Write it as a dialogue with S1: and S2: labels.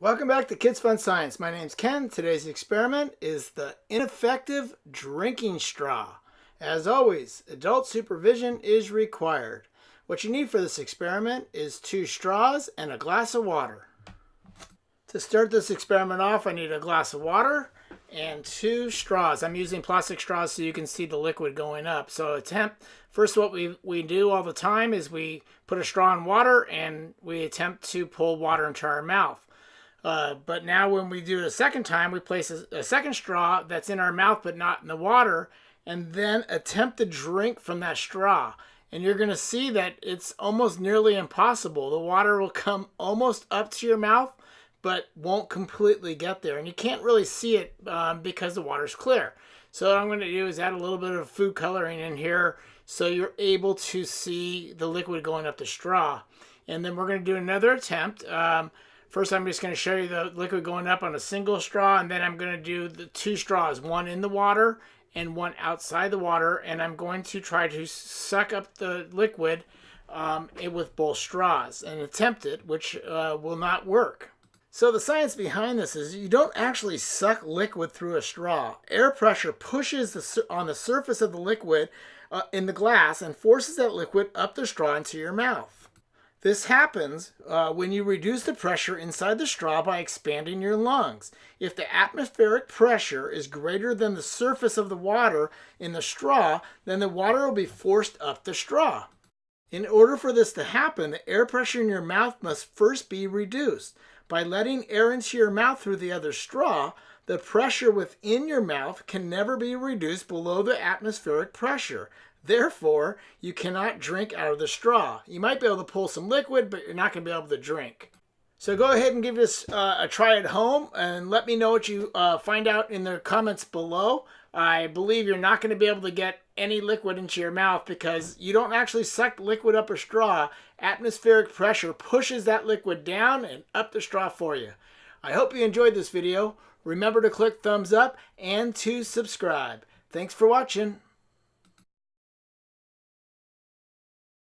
S1: Welcome back to Kids Fun Science. My name's Ken. Today's experiment is the ineffective drinking straw. As always, adult supervision is required. What you need for this experiment is two straws and a glass of water. To start this experiment off, I need a glass of water and two straws. I'm using plastic straws so you can see the liquid going up. So attempt, first what we, we do all the time is we put a straw in water and we attempt to pull water into our mouth. Uh, but now when we do it a second time, we place a, a second straw that's in our mouth but not in the water and then attempt to drink from that straw. And you're going to see that it's almost nearly impossible. The water will come almost up to your mouth but won't completely get there. And you can't really see it um, because the water's clear. So what I'm going to do is add a little bit of food coloring in here so you're able to see the liquid going up the straw. And then we're going to do another attempt. Um, first, I'm just going to show you the liquid going up on a single straw, and then I'm going to do the two straws, one in the water and one outside the water. And I'm going to try to suck up the liquid um, with both straws and attempt it, which uh, will not work. So the science behind this is you don't actually suck liquid through a straw. Air pressure pushes the, on the surface of the liquid uh, in the glass and forces that liquid up the straw into your mouth. This happens uh, when you reduce the pressure inside the straw by expanding your lungs. If the atmospheric pressure is greater than the surface of the water in the straw, then the water will be forced up the straw. In order for this to happen, the air pressure in your mouth must first be reduced. By letting air into your mouth through the other straw, the pressure within your mouth can never be reduced below the atmospheric pressure. Therefore, you cannot drink out of the straw. You might be able to pull some liquid, but you're not going to be able to drink. So go ahead and give this uh, a try at home and let me know what you uh, find out in the comments below. I believe you're not going to be able to get any liquid into your mouth because you don't actually suck liquid up a straw. Atmospheric pressure pushes that liquid down and up the straw for you. I hope you enjoyed this video. Remember to click thumbs up and to subscribe. Thanks for watching.